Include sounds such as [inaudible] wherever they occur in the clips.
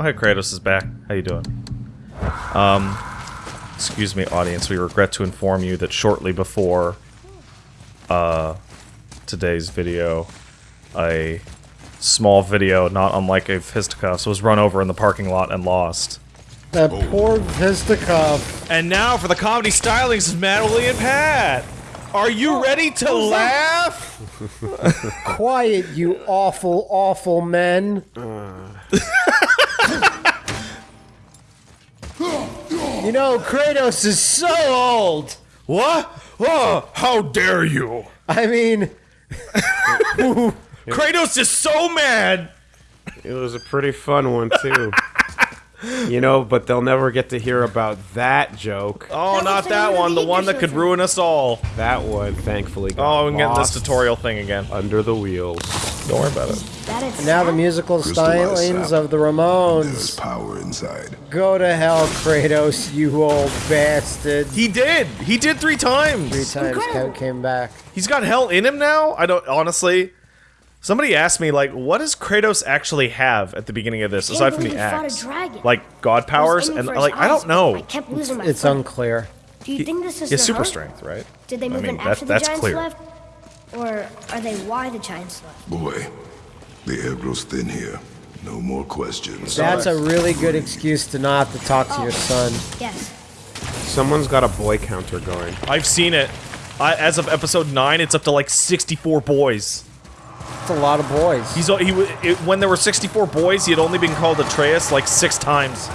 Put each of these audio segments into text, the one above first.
Oh, hey, Kratos is back. How you doing? Um, excuse me, audience. We regret to inform you that shortly before uh, today's video, a small video, not unlike a fisticuffs, was run over in the parking lot and lost. That poor Vistakov. And now for the comedy stylings of Madeline and Pat. Are you ready to laugh? [laughs] Quiet, you awful, awful men. [laughs] you know, Kratos is so old. What? Oh, how dare you? I mean, [laughs] Kratos is so mad. It was a pretty fun one too. You know, but they'll never get to hear about that joke. Oh, That not that the one. The one that could ruin us all. That one, thankfully, got Oh, we can getting this tutorial thing again. under the wheels. Don't worry about it. That is now the musical stylings of the There's Ramones. power inside. Go to hell, Kratos, you old bastard. He did. He did three times. Three times Incredible. came back. He's got hell in him now. I don't honestly. Somebody asked me like, what does Kratos actually have at the beginning of this aside from the believe he fought a axe? Like god powers and for his like I don't know. I kept losing my It's foot. unclear. Do you think this is He has super hurt? strength, right? Did they move mean, in that- after the that's giants clear. left? Or are they why the giants left? Boy, the air grows thin here. No more questions. That's a really good excuse to not have to talk to your oh, son. Yes. Someone's got a boy counter going. I've seen it. I, as of episode nine, it's up to like 64 boys. It's a lot of boys. He's he wa- it, when there were 64 boys, he had only been called Atreus like six times.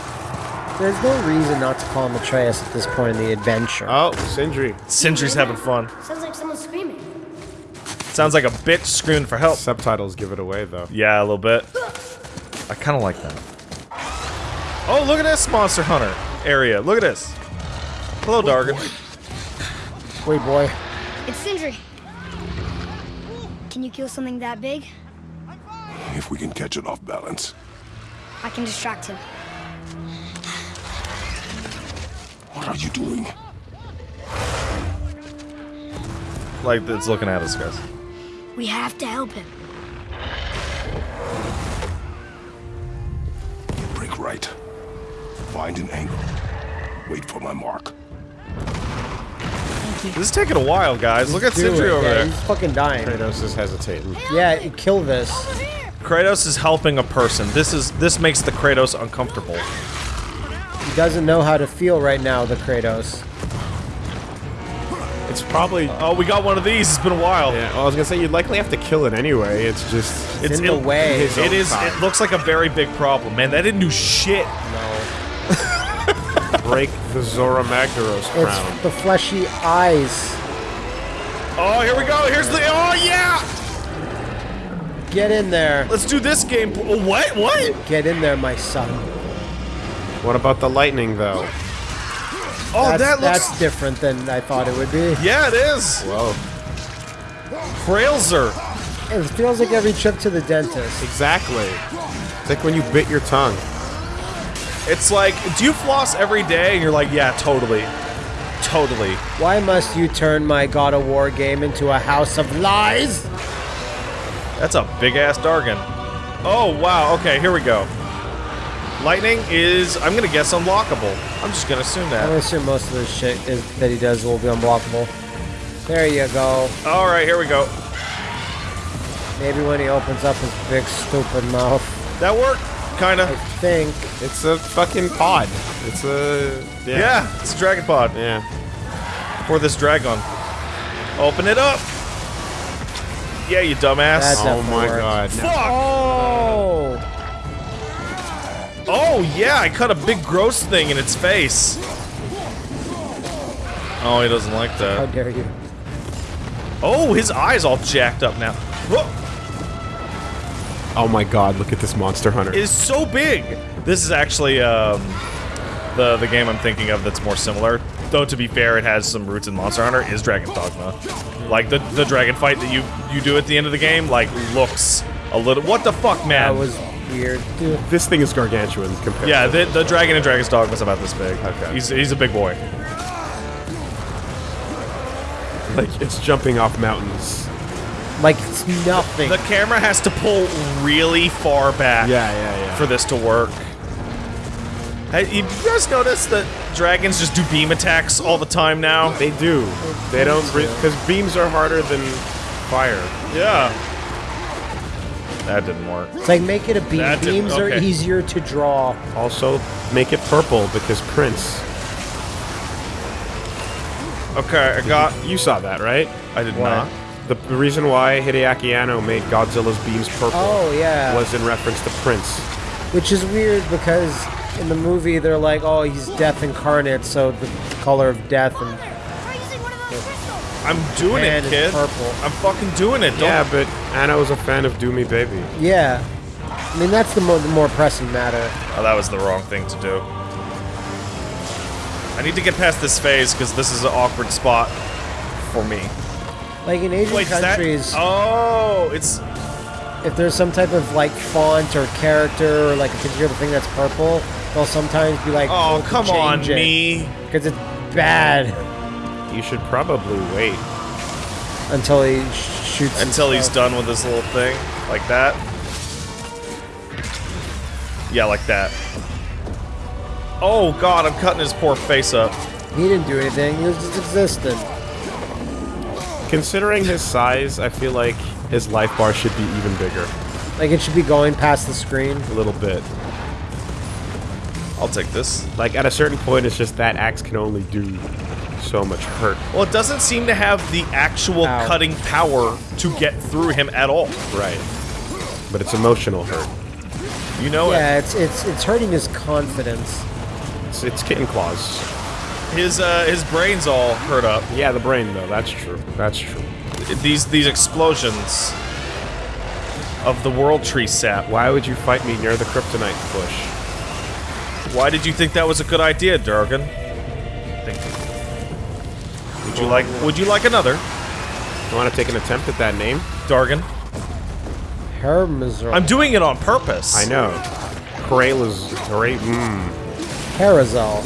There's no reason not to call him Atreus at this point in the adventure. Oh, Sindri. Sindri's having fun. Sounds like someone's screaming. Sounds like a bitch screaming for help. Subtitles give it away though. Yeah, a little bit. I kind of like that. Oh, look at this Monster Hunter area. Look at this. Hello, Dargan. Wait, boy. It's Sindri. Can you kill something that big? If we can catch it off balance. I can distract him. What are you doing? Like, it's looking at us, guys. We have to help him. Break right. Find an angle. Wait for my mark. This is taking a while, guys. Look at Do Sindri over yeah, there. He's fucking dying. Kratos is hesitating. Yeah, kill this. Kratos is helping a person. This is this makes the Kratos uncomfortable. He doesn't know how to feel right now, the Kratos. It's probably. Oh, we got one of these. It's been a while. Yeah, well, I was gonna say you'd likely have to kill it anyway. It's just. It's in the way. It is. It time. It looks like a very big problem, man. That didn't do shit. Break the Zorah Magdaros crown. It's the fleshy eyes. Oh, here we go. Here's the. Oh yeah. Get in there. Let's do this game. Oh, What? What? Get in there, my son. What about the lightning though? Oh, That's, that looks. that's different than I thought it would be. Yeah, it is. Whoa. Frailzer. It feels like every trip to the dentist. Exactly. It's like when you bit your tongue. It's like, do you floss every day? And you're like, yeah, totally. Totally. Why must you turn my God of War game into a house of lies? That's a big ass Dargon. Oh, wow. Okay, here we go. Lightning is, I'm gonna guess, unlockable. I'm just gonna assume that. I'm gonna assume most of the shit is, that he does will be unblockable. There you go. Alright, here we go. Maybe when he opens up his big stupid mouth. That worked, I kinda. think. It's a fucking pod. It's a. Yeah. Yeah, it's a dragon pod. Yeah. For this dragon. Open it up! Yeah, you dumbass. That Oh my works. god. Fuck! Oh! Oh, yeah, I cut a big gross thing in its face. Oh, he doesn't like that. How dare you? Oh, his eye's all jacked up now. Whoa! Oh my god, look at this Monster Hunter. It is so big. This is actually um, the the game I'm thinking of that's more similar. Though to be fair, it has some roots in Monster Hunter. Is Dragon Dogma, like the the dragon fight that you you do at the end of the game, like looks a little. What the fuck, man? That was weird. Dude, this thing is gargantuan compared yeah, to the, the dragon in Dragon's Dogma is about this big. Okay. He's he's a big boy. like it's jumping off mountains. Like it's nothing. The camera has to pull really far back Yeah, yeah, yeah. for this to work. Hey, you you guys notice that dragons just do beam attacks all the time now? They do. They don't because beams are harder than fire. Yeah. That didn't work. It's like make it a beam. That didn't- Beams are easier to draw. Also, make it purple because Prince. Okay, I got. You saw that, right? I did What? not. The, the reason why Hideaki Anno made Godzilla's beams purple Oh yeah. was in reference to Prince. Which is weird because in the movie they're like, oh, he's death incarnate, so the color of death and Try using one of those crystals. I'm doing And it, kid. purple. I'm fucking doing it. Don't Yeah, but Anno was a fan of Doomy Baby. yeah. I mean that's the, mo- the more pressing matter. Oh, that was the wrong thing to do. I need to get past this phase because this is an awkward spot for me. Like in Asian Wait, is that? countries, Oh, it's if there's some type of like font or character or like a particular thing that's purple, they'll sometimes be like, oh, oh come on it me. because it's bad You should probably wait. until he shoots. Until he's done with this little thing, like that. Yeah, like that. Oh god, I'm cutting his poor face up. He didn't do anything. He was just existent. Considering his size, I feel like his life bar should be even bigger. Like it should be going past the screen. A little bit. I'll take this. Like, at a certain point, it's just that axe can only do so much hurt. Well, it doesn't seem to have the actual Ow. cutting power to get through him at all. Right. But it's emotional hurt. You know it. Yeah, it's it's it's hurting his confidence. It's, it's kitten claws. It. His uh, his brain's all hurt up. Yeah, the brain, though. That's true. That's true. These these explosions of the world tree sap. Why would you fight me near the kryptonite bush? Why did you think that was a good idea, Durgan? Think. Would you like Would you like another, You want to take an attempt at that name? Dargan? Hermazor. I'm doing it on purpose. I know. Corell's great. Mmm. Herazol.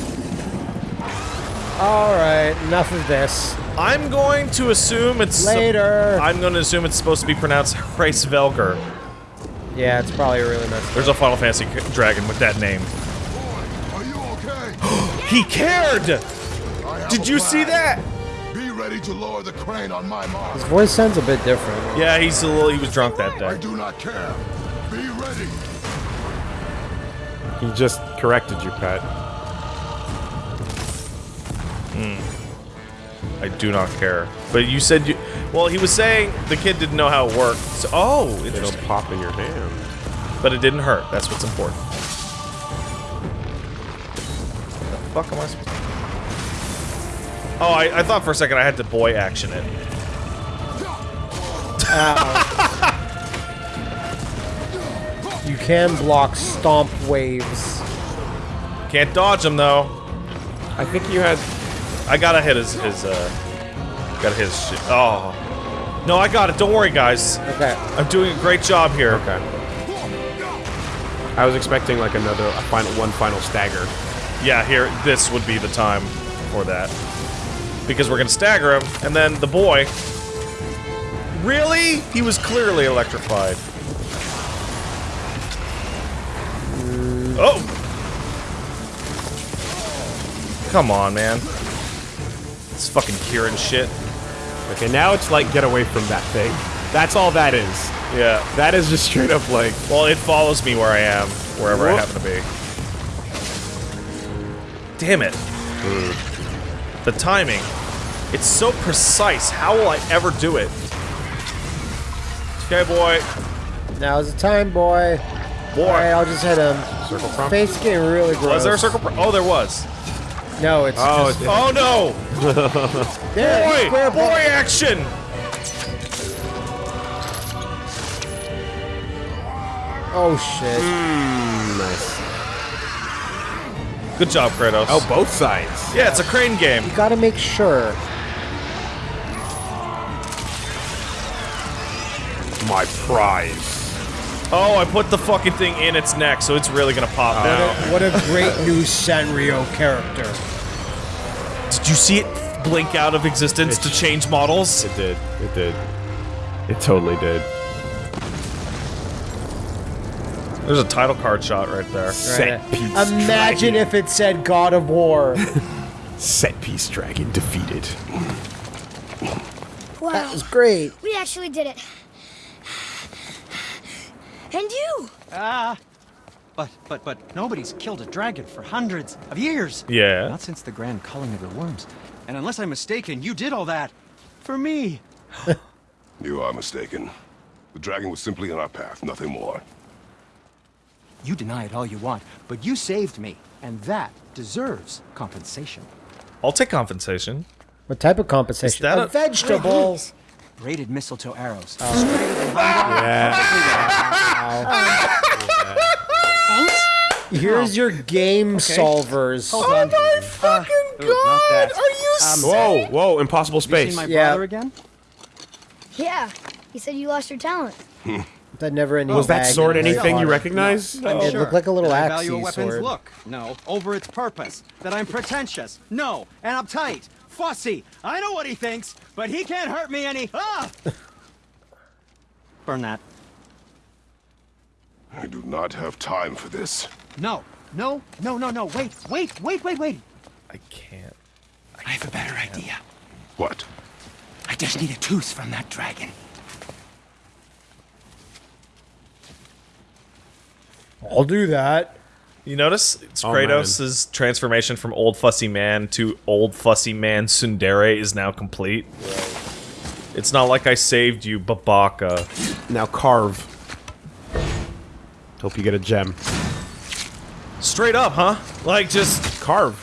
Alright, enough of this. I'm going to assume it's Later. I'm going to assume it's supposed to be pronounced [laughs] Hraesvelgr. Yeah, it's probably a really messed up. There's a Final Fantasy dragon with that name. Are you okay? [gasps] He cared. Did a you see that? Be ready to lower the crane on my mark. His voice sounds a bit different. Yeah, he's a little. He was drunk that day. I do not care. Be ready. He just corrected you, Pat. I do not care. But you said you. Well, he was saying the kid didn't know how it worked. So, oh, It'll interesting. pop in your hand. But it didn't hurt. That's what's important. The fuck am I supposed to? Oh, I, I thought for a second I had to boy action it. [laughs] You can block stomp waves. Can't dodge them, though. I think you had. I gotta hit his his uh. Gotta hit his shit. Oh. No, I got it. Don't worry, guys. Okay. I'm doing a great job here. Okay. I was expecting like another a final one final stagger. Yeah, here, this would be the time for that. Because we're gonna stagger him, and then the boy. Really? He was clearly electrified. Oh! Come on, man. It's fucking Kieran shit. Okay, now it's like get away from that thing. That's all that is. Yeah. That is just straight up like Well, it follows me where I am, wherever I happen to be. Damn it. The timing. It's so precise. How will I ever do it? Okay, boy. Now's the time, boy. Boy. Alright, I'll just hit him. circle prompt. Face getting really gross. Was there a circle? Pro- oh, there was. No, it's Oh, just it- Oh no! [laughs] there. Boy! square Boy action! Oh shit. Mm, nice. Good job, Kratos. Oh, both sides. yeah, it's a crane game. You gotta make sure. My prize. Oh, I put the fucking thing in its neck, so it's really gonna pop now. What a [laughs] great new Sanrio character. Did you see it blink out of existence to change models? It did. It did. It totally did. There's a title card shot right there. Set Right. piece. Imagine dragon. if it said God of War. [laughs] set piece dragon defeated. Wow. that was great. We actually did it. And you! Ah, but but but nobody's killed a dragon for hundreds of years. Yeah. Not since the grand culling of the worms. And unless I'm mistaken, you did all that for me. [laughs] You are mistaken. The dragon was simply in our path, nothing more. You deny it all you want, but you saved me, and that deserves compensation. I'll take compensation. What type of compensation? that a, a- vegetable. Braided mistletoe arrows. Oh. [laughs] Thanks. Here's your game solvers. Hold on. Oh my fucking god! Are you um, Whoa, whoa, impossible You space. seen my Yeah. brother again? Yeah, he said you lost your talent. [laughs] That never ending Was that bag sword anything you water. recognize? I'm It sure. looked like a little axe value weapon's sword. look. No, over its purpose. That I'm pretentious. No, and uptight. Fussy. I know what he thinks, but he can't hurt me any. Ah! [laughs] Burn that. I do not have time for this. No, no, no, no, no. Wait, wait, wait, wait, wait. I can't. I have a better idea. What? I just need a tooth from that dragon. I'll do that. You notice it's Oh, Kratos' transformation from old fussy man to old fussy man tsundere is now complete. It's not like I saved you, Babaka. Now carve. Hope you get a gem. Straight up, huh? Like just Carve.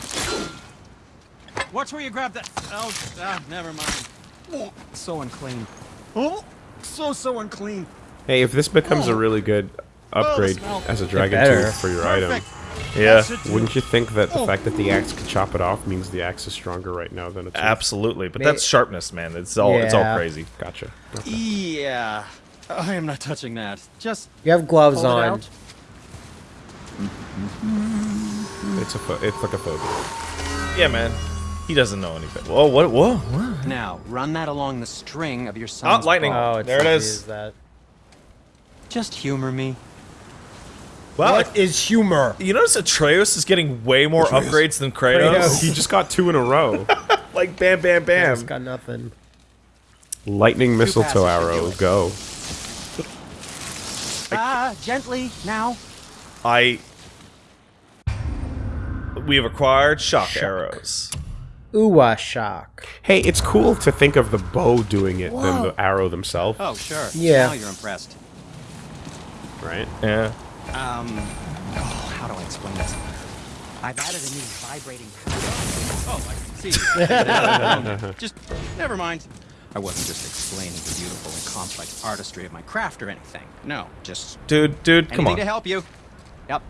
Watch where you grab that. Oh, ah, never mind. Oh, so unclean. Oh, so, so unclean. Hey, if this becomes a really good upgrade smell. as a dragon better. tooth for your item, yeah, That should do. wouldn't you think that the fact that the axe could chop it off means the axe is stronger right now than it's absolutely. But May- that's sharpness, man. It's all it's all crazy. Gotcha. Yeah. I am not touching that. Just You have gloves pull it on. out. It's a fo- it's like a phobia. Yeah, man. He doesn't know anything. Whoa, what? Whoa, what? Now, run that along the string of your Ah, son's lightning. bow. Oh, it's There it easy is. That. Just humor me. Well, What is humor? you notice Atreus is getting way more Atreus. upgrades than Kratos. Kratos. [laughs] He just got two in a row. like bam, bam, It's bam. got nothing. Lightning mistletoe passes to arrow, go. Ah, gently now. I. We have acquired shock, arrows. Uwa shock. Hey, it's cool to think of the bow doing it than the arrow themselves, Oh, sure. Yeah. Now you're impressed. right? Yeah. Um, oh, how do I explain this? I've added a new vibrating. [laughs] Oh, I see. [laughs] just never mind. I wasn't just explaining the beautiful and complex artistry of my craft or anything. No, just Dude, dude, come anything on. to help you. Yep.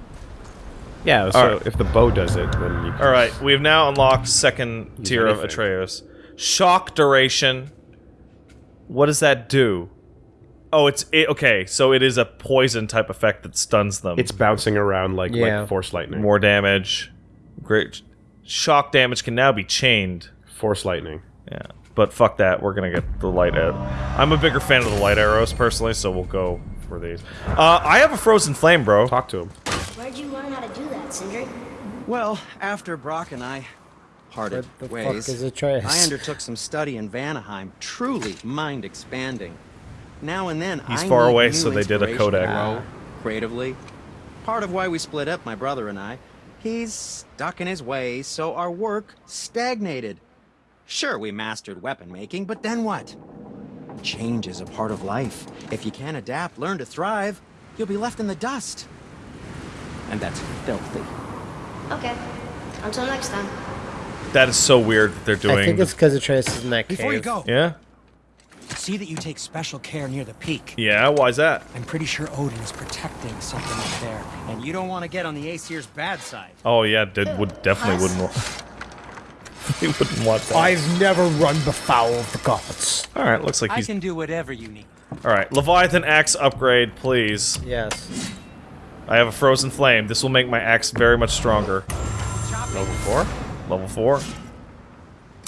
Yeah, so Alright. if the bow does it, then you All right, we have now unlocked second Use tier of. Atreus. Shock duration. What does that do? Oh, it's it, okay. So it is a poison type effect that stuns them. It's bouncing around like Yeah. like force lightning. more damage. Great. Shock damage can now be chained. force lightning. Yeah, but fuck that. We're gonna get the light out. I'm a bigger fan of the light arrows personally, so we'll go for these. Uh, I have a frozen flame, bro. Talk to him. Where'd you learn how to do that, Sindri? Well, after Brok and I parted What the fuck ways, is Atreus? I undertook some study in Vanaheim, truly mind expanding. Now and then, I He's I far away, so they did a inspiration to Kodak. grow creatively. Part of why we split up, my brother and I. He's stuck in his ways, so our work stagnated. Sure, we mastered weapon making, but then what? Change is a part of life. If you can't adapt, learn to thrive, you'll be left in the dust. And that's filthy. Okay. Until next time. That is so weird that they're doing. I think it's because Atreus is in that Before you go, yeah, see that you take special care near the peak. yeah. why is that? I'm pretty sure Odin is protecting something up there, and you don't want to get on the Aesir's bad side. Oh yeah, did would definitely wouldn't. [laughs] [laughs] Want, he wouldn't want that. I've never run befoul of the gods. All right, looks like he's... I can do whatever you need. All right, Leviathan axe upgrade, please. Yes. I have a frozen flame. This will make my axe very much stronger. Level four. Level four.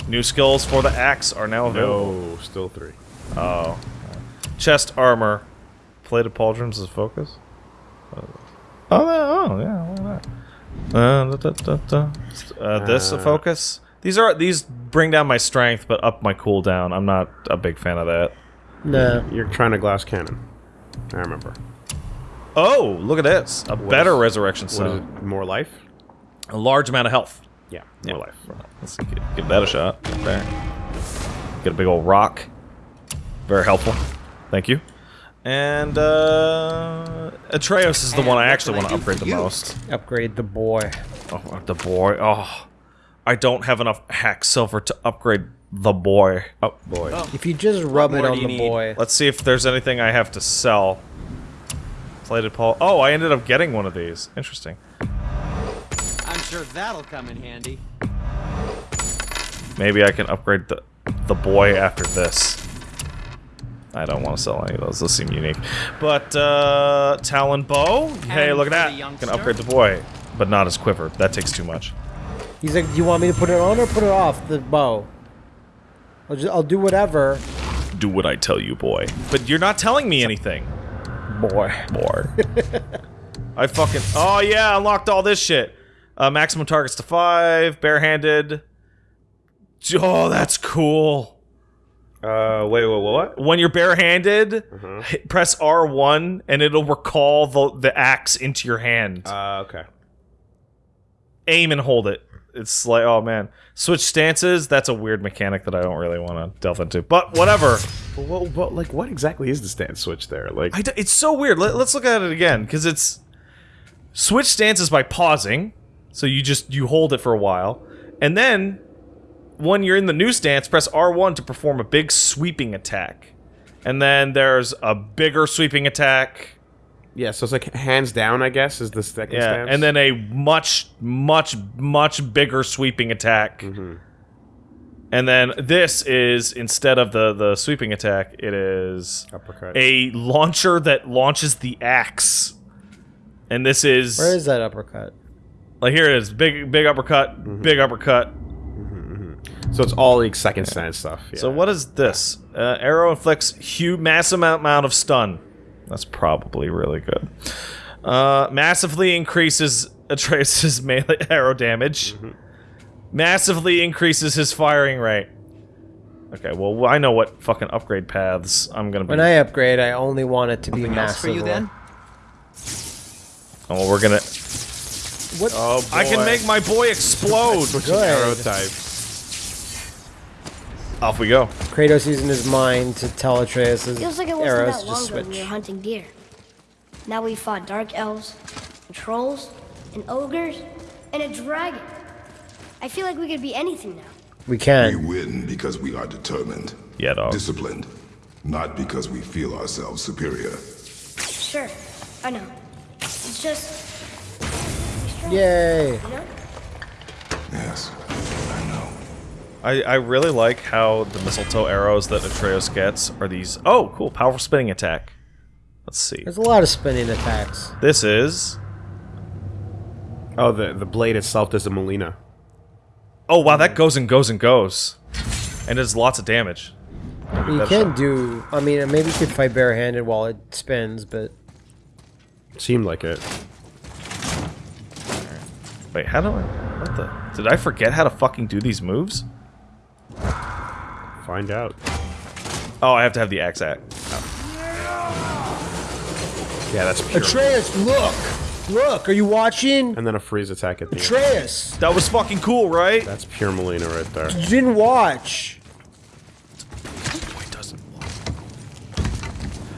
New skills for the axe are now available. No, still three. Oh. Chest armor. Plated pauldrons as focus. Oh, oh yeah, why not? Uh, da, da, da, da. Uh, this a Uh, focus. These are these bring down my strength, but up my cooldown. I'm not a big fan of that. No. You're trying to glass cannon. I remember. Oh, look at this! A better is- resurrection What is stone. it? More life? A large amount of health. Yeah, Yeah. more life. Let's give, give that a shot. There. Get a big old rock. Very helpful. Thank you. And uh Atreus is the And one I actually want to upgrade the most. Upgrade the boy. Oh, the boy. Oh, I don't have enough hack silver to upgrade the boy. Oh boy. If you just rub more it on the need? boy. Let's see if there's anything I have to sell. Plated Paul. Oh, I ended up getting one of these. Interesting. I'm sure that'll come in handy. Maybe I can upgrade the the boy after this. I don't want to sell any of those. Those seem unique. But uh Talon bow. Hey, And look at for that. the Can youngster? upgrade the boy, but not his quiver. That takes too much. He's like, do you want me to put it on or put it off the bow? I'll, just, I'll do whatever. Do what I tell you, boy. But you're not telling me anything. Boy. Boy. I fucking. Oh yeah, unlocked all this shit. Uh, maximum targets to five. Barehanded. Oh, that's cool. Uh, wait, wait, wait, what? When you're barehanded, hit, press R1 and it'll recall the the axe into your hand. Uh, okay. Aim and hold it. It's like, oh man, switch stances. That's a weird mechanic that I don't really want to delve into. But whatever. [laughs] But what, what, like, what exactly is the stance switch there? Like, I d- it's so weird. Let, us look at it again because it's switch stances by pausing. So you just you hold it for a while, and then when you're in the new stance, press R1 to perform a big sweeping attack, and then there's a bigger sweeping attack. Yeah, so it's like hands down, I guess, is the second Yeah, stance. and then a much, much, much bigger sweeping attack. Mm-hmm. And then this is instead of the the sweeping attack, it is uppercut. a launcher that launches the axe. And this is, Where is that uppercut? like here it is, big big uppercut, mm-hmm. big uppercut. Mm-hmm, so it's all like second stance stuff. Yeah. So what is this? Uh, arrow inflicts huge massive amount amount of stun. That's probably really good. Uh, massively increases Atreus' [laughs] melee arrow damage. Massively increases his firing rate. Okay, well I know what fucking upgrade paths I'm gonna be. When I upgrade, I only want it to be Something else for massive. you then? oh, we're gonna. What? oh, boy. I can make my boy explode. Switching Good. arrow type. Off we go. Kratos using his mind to tell Atreus his Feels like it wasn't arrows that to long just ago when we switch. were hunting deer. Now we fought dark elves, and trolls, and ogres, and a dragon. I feel like we could be anything now. We can. We can. win because we are determined, Yeah, dog. disciplined, not because we feel ourselves superior. Sure, I know. It's just, Yay! you know? Yes, I know. I, I really like how the mistletoe arrows that Atreus gets are these. Oh, cool. Powerful spinning attack. Let's see. There's a lot of spinning attacks. This is. Oh, the the blade itself does a Molina. Oh, wow, that goes and goes and goes. And does lots of damage. You That's can do. I mean, maybe you could fight barehanded while it spins, but Seemed like it. Wait, how do I. What the. Did I forget how to fucking do these moves? Find out. Oh, I have to have the axe act. Yeah, that's pure. Atreus, look, look. Are you watching? and then a freeze attack at the end. Atreus, That was fucking cool, right? That's pure Molina right there. you didn't watch.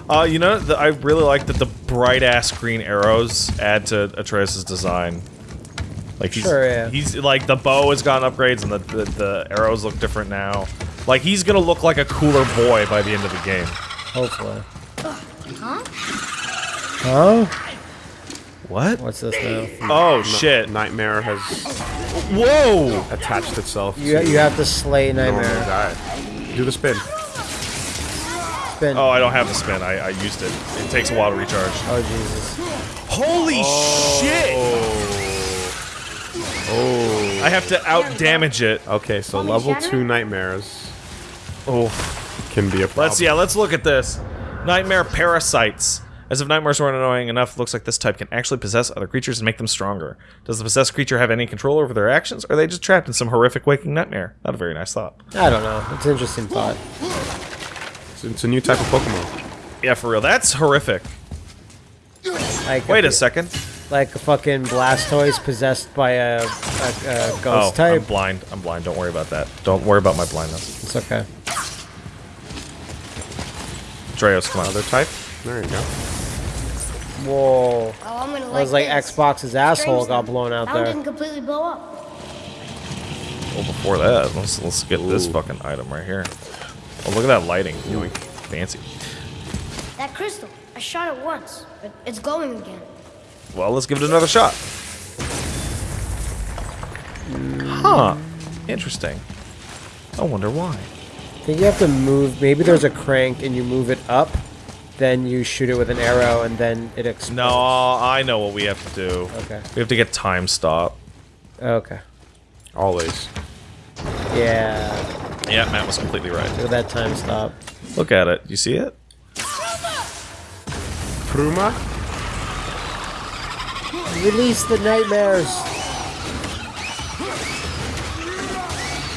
Uh, you know, the, I really like that the bright ass green arrows add to Atreus' design. Like he's, Sure, yeah. he's like the bow has gotten upgrades and the, the the arrows look different now. Like he's gonna look like a cooler boy by the end of the game. Hopefully. Huh? Huh? What? What's this now? Oh shit! Nightmare has Whoa! attached itself You you have to slay normal Nightmare. guy. Do the spin. Spin. Oh, I don't have the spin. I, I used it. It takes a while to recharge. Oh Jesus. Holy oh. shit! Oh. I have to out damage it. Okay, so Want me to level two nightmares Oh. can be a problem. Let's yeah, let's look at this. Nightmare parasites. As if nightmares weren't annoying enough, looks like this type can actually possess other creatures and make them stronger. Does the possessed creature have any control over their actions, or are they just trapped in some horrific waking nightmare? Not a very nice thought. I don't know. It's an interesting thought. It's, it's a new type of Pokemon. Yeah, for real. That's horrific. Wait a second. Like a fucking Blastoise possessed by a, a, a Oh, ghost I'm type. blind. I'm blind. Don't worry about that. Don't worry about my blindness. It's okay. Dreos, come on. Other type? There you go. Whoa. Oh, I'm gonna That like was like this. Xbox's asshole Strange got blown out That one there. didn't completely blow up. Well, before that, let's let's get this fucking item right here. Oh, look at that lighting. Yoink. Fancy. That crystal, I shot it once, but it's glowing again. Well, let's give it another shot. Huh. Interesting. I wonder why. I think you have to move. Maybe there's a crank and you move it up, then you shoot it with an arrow and then it explodes. No, I know what we have to do. Okay. We have to get time stop. Okay. Always. Yeah. Yeah, Matt was completely right. Look at that time stop. Look at it. You see it? Pruma? Release the nightmares.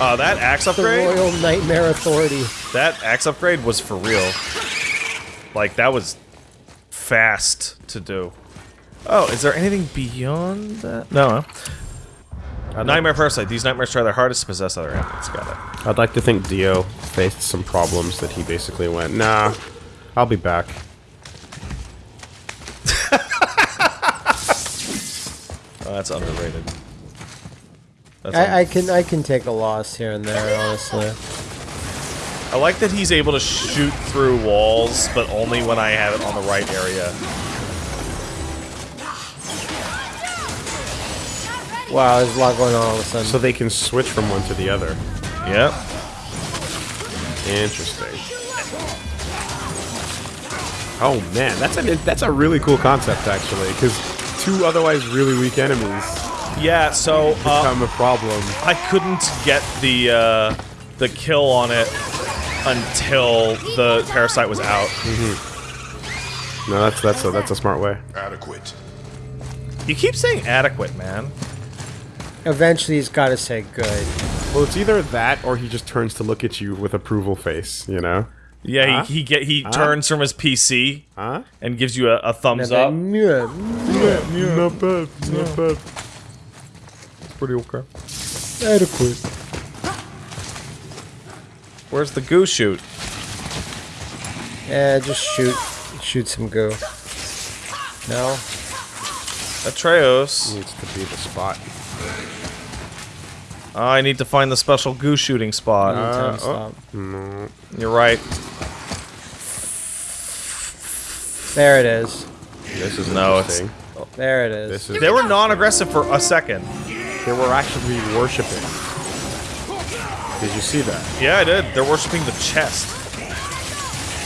Uh, that axe upgrade? The upgrade. Royal Nightmare Authority. That axe upgrade was for real. Like that was fast to do. Oh, is there anything beyond that? No. huh? Nightmare Parasite. These nightmares try their hardest to possess other animals. Got it. I'd like to think Dio faced some problems that he basically went, nah, I'll be back. Oh, that's underrated. That's I, I can I can take a loss here and there, honestly. I like that he's able to shoot through walls, but only when I have it on the right area. Wow, there's a lot going on all of a sudden. So they can switch from one to the other. Yep. Interesting. Oh man, that's a that's a really cool concept actually, because two otherwise really weak enemies Yeah. So uh, become a problem. I couldn't get the uh, the kill on it until the parasite was out. No, that's that's a that's a smart way. Adequate. You keep saying adequate, man. Eventually, he's got to say good. Well, it's either that or he just turns to look at you with approval face. You know? Yeah, Huh? he, he get he turns from his PC Huh? and gives you a, a thumbs And up. then, "Meh, Not bad. Not bad. It's pretty okay. Adequate. Where's the goo shoot? Yeah, just shoot, shoot some goo. No. Atreus. Needs to be the spot. I need to find the special goo shooting spot. Time uh, oh. stop. You're right. There it is. This is No, it's- interesting. There it is. This is They were non-aggressive for a second. they were actually worshiping. Did you see that? Yeah, I did. They're worshiping the chest.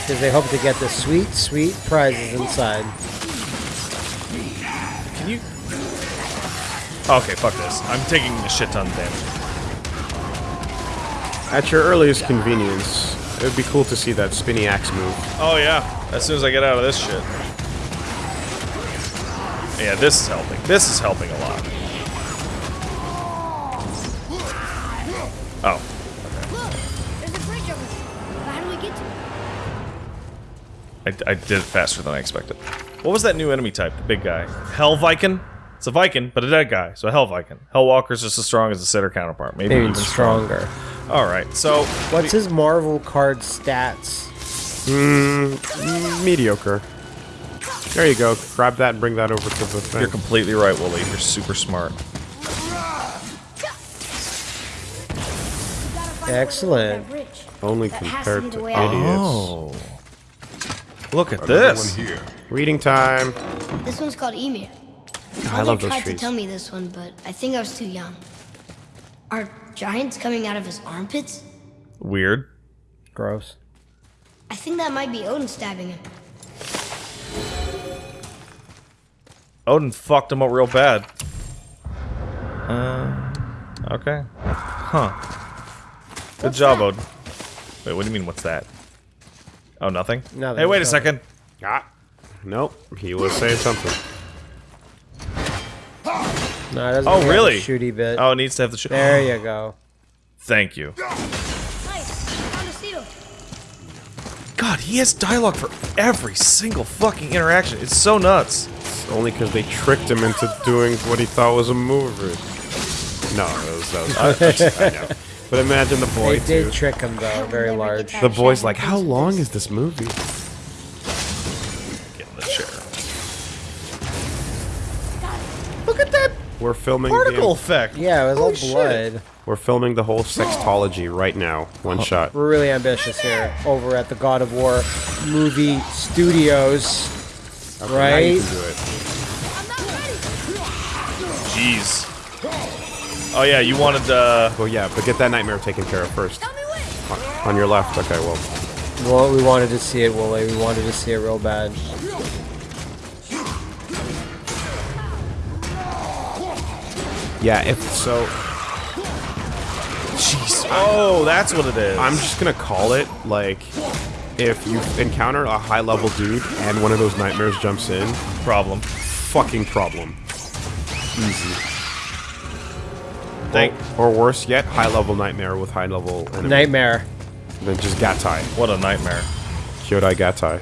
Because they hope to get the sweet, sweet prizes inside. Can you? Okay, fuck this. I'm taking a shit ton of damage. At your earliest convenience, it would be cool to see that spinny axe move. Oh yeah, as soon as I get out of this shit. Yeah, this is helping. This is helping a lot. Oh, Look, there's a bridge over there. But how do we get to it? I, I did it faster than I expected. What was that new enemy type? The big guy. Hell Viking? It's a Viking, but a dead guy, so a Hell Viking. Hellwalker's just as strong as the Sitter counterpart. Maybe, Maybe even stronger. stronger. Alright, so What's his Marvel card stats? Mm, mediocre. There you go. Grab that and bring that over to the thing. you're completely right, Woolie. You're super smart. We gotta find a way over Excellent. Only That has to compared to idiots. Oh. Look at Another this. one here. Reading time. This one's called Ymir. I love those tried trees. to tell me this one, but I think I was too young. Are giants coming out of his armpits? Weird. Gross. I think that might be Odin stabbing him. Odin fucked him up real bad. Uh, okay. Huh. Good What's job, that? Odin. Wait, what do you mean, what's that? Oh, nothing? Nothing, Hey, wait a second. Ah. Nope, he was saying something. No, it doesn't Oh, have the really? Shooty bit. Oh, it needs to have the. Sh- There [gasps] you go. Thank you. Nice. Found a seal. God, he has dialogue for every single fucking interaction. It's so nuts. It's only because they tricked him into doing what he thought was a movie. No, that was, that was I know. [laughs] But imagine the boy They did too. trick him though, very large. The boy's like, how long is this movie? We're filming Particle the, effect. Yeah, it was Holy all shit. blood. we're filming the whole sextology right now, one shot. We're really ambitious here over at the God of War movie studios. Okay, now you Right? can do it. I'm not ready. Jeez. Oh yeah, you wanted uh Well, yeah, but get that nightmare taken care of first. Tell me when. On, on your left. Okay, well, Well, we wanted to see it, Woolie. We wanted to see it real bad. Yeah. If so, Jeez. Oh, that's what it is. I'm just gonna call it like. If you encounter a high level dude and one of those nightmares jumps in, problem. fucking problem. Easy. Thank Or worse yet, high level nightmare with high level enemy. Nightmare. Then just Gattai. what a nightmare. Kyodai Gattai.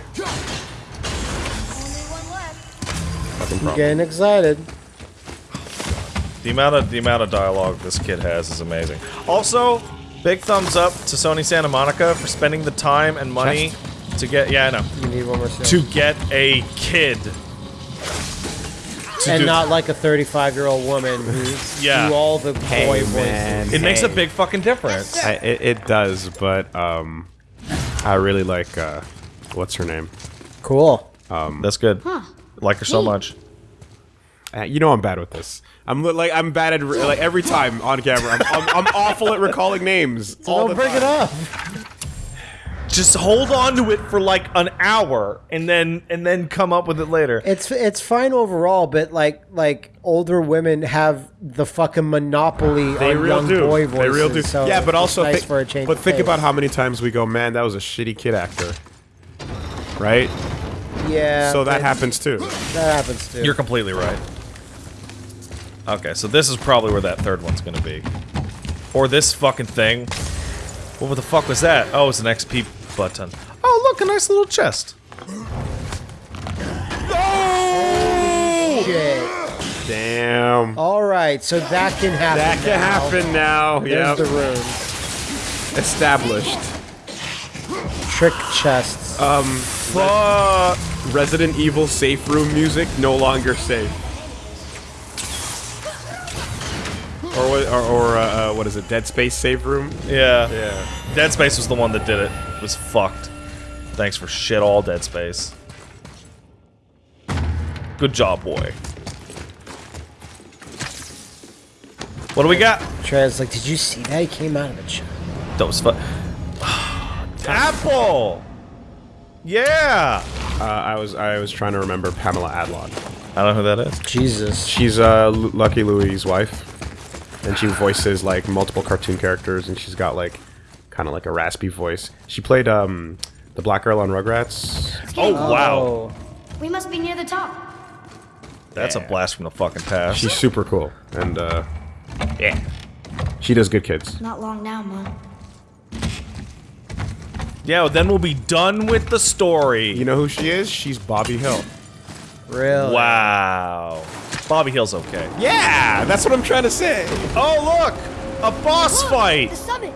Only one left. Fucking I'm getting excited. The amount of the amount of dialogue this kid has is amazing. Also, big thumbs up to Sony Santa Monica for spending the time and money to get yeah, I know. You need one more scene. To get a kid. And not like a 35 year old woman who [laughs] Yeah. do all the Hey, boy man. voices. it makes a big fucking difference. I, it, it does, but um, I really like uh, what's her name? Cool. Um, That's good. Like her so much. Uh, you know I'm bad with this. I'm li- like I'm bad at re- like every time on camera. I'm, I'm, I'm awful at recalling names. all Don't the bring it up. Just hold on to it for like an hour and then and then come up with it later. It's it's fine overall, but like like older women have the fucking monopoly They on real young do. boy voices. they real do. So yeah, but also nice thi- for a change. But of think pace. about how many times we go, man, that was a shitty kid actor. Right? yeah. so that happens too. That happens too. You're completely right. Okay, so this is probably where that third one's gonna be. Or this fucking thing. What the fuck was that? Oh, it's an XP button. Oh, look, a nice little chest. Shit. Damn. All right, so that can happen. that can now. happen now. There's Yep. the room. Established. Trick chests. Um, fuck. Resident Evil safe room music no longer safe. Or what? Or, or uh, uh, what is it? Dead Space save room. Yeah. Yeah. Dead Space was the one that did it. It was fucked. Thanks for shit all, Dead Space. Good job, boy. What do we got? Trez, like, did you see that? He came out of the chest. That was fun. [sighs] Apple! Yeah! Uh, I was I was trying to remember Pamela Adlon. I don't know who that is. Jesus. She's uh, Lu- Lucky Louie's wife, and she voices like multiple cartoon characters, and she's got like kind of like a raspy voice. She played um the black girl on Rugrats. Oh, wow. Oh. We must be near the top. That's a blast from the fucking past. She's super cool, and uh, yeah, she does good kids. Not long now, Mom. yeah, well, then we'll be done with the story. You know who she is? She's Bobby Hill. Really? Wow. Bobby Hill's okay. Yeah, that's what I'm trying to say. Oh, look! A boss Look, fight! The summit.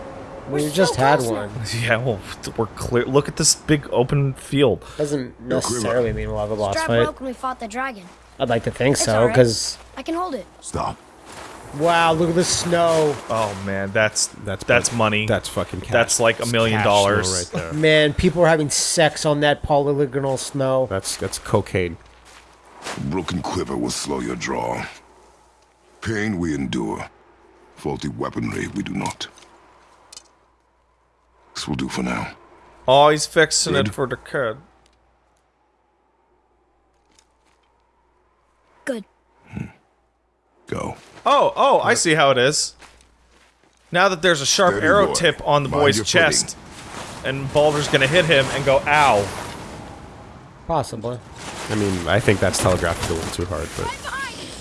We We're just so had one. [laughs] Yeah, well, we're clear. Look at this big open field. Doesn't necessarily mean we'll have a boss Strap fight. broke when we fought the dragon. I'd like to think It's so, alright. because I can hold it. Stop. wow, look at the snow. Oh man, that's That's that's money. That's fucking. Cash. That's like a million cash dollars. flow right there. Man, people are having sex on that polygonal snow. That's that's cocaine. Broken quiver will slow your draw. Pain we endure. Faulty weaponry we do not. This will do for now. oh, he's fixing it for the kid. Good. Hmm. Go. Oh, oh, I see how it is. Now that there's a sharp Steady, arrow boy. tip on the Mind boy's your chest, and Baldur's gonna hit him and go, ow. Possibly. I mean, I think that's telegraphed a little too hard, but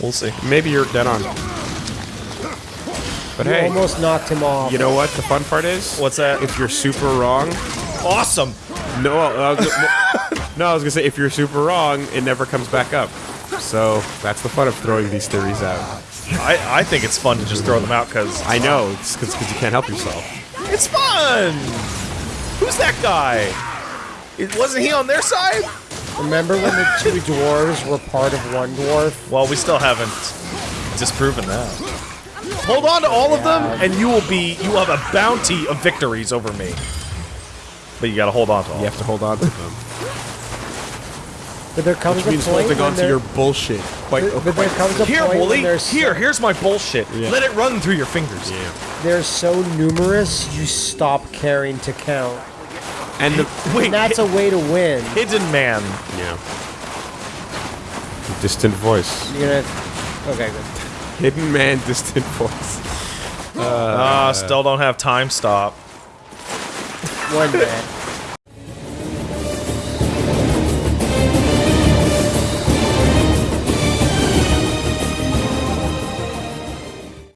We'll see. maybe you're dead on. But You hey, almost knocked him off. you know what the fun part is? What's that? If you're super wrong, Awesome. no, I was, [laughs] no, I was gonna say if you're super wrong, it never comes back up. So that's the fun of throwing these theories out. I, I think it's fun to just throw them out because I know it's because you can't help yourself. it's fun. Who's that guy? It, wasn't he on their side? Remember when the two dwarves were part of one dwarf? Well, we still haven't disproven that. Hold on to all of them, and you will be you will have a bounty of victories over me. But you gotta hold on to all. You have to hold on to them. But there comes Which a means point holding when on to there, your bullshit. Quite. but, but there comes a Here, point Woolie. when there's Here, here's my bullshit. Yeah. Let it run through your fingers. Yeah. they're so numerous you stop caring to count. And the Wait, And that's a way to win. hidden man. yeah. Distant voice. You're gonna okay good. Hidden man, distant voice. Ah, still don't have time stop. One day.